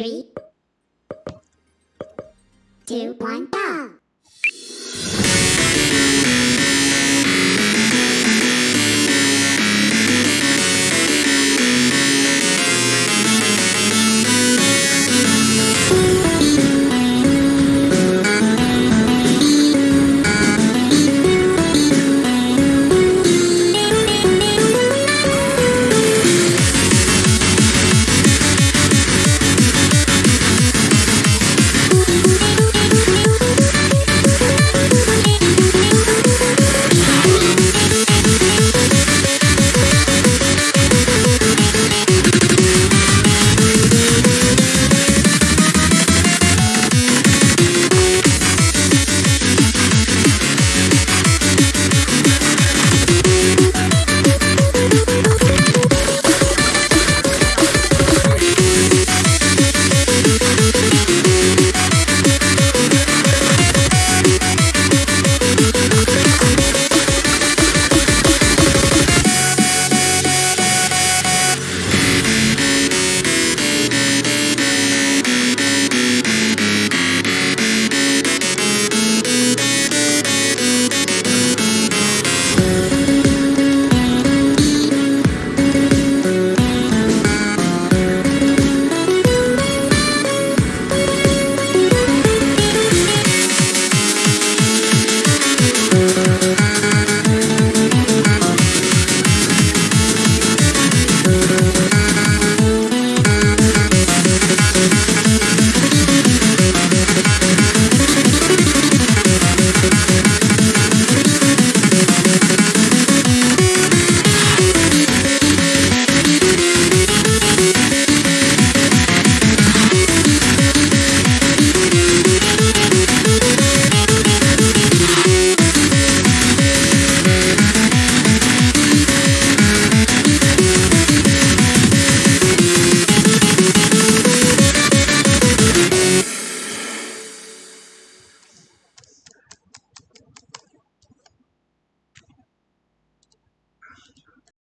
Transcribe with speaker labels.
Speaker 1: Three, two, one, go!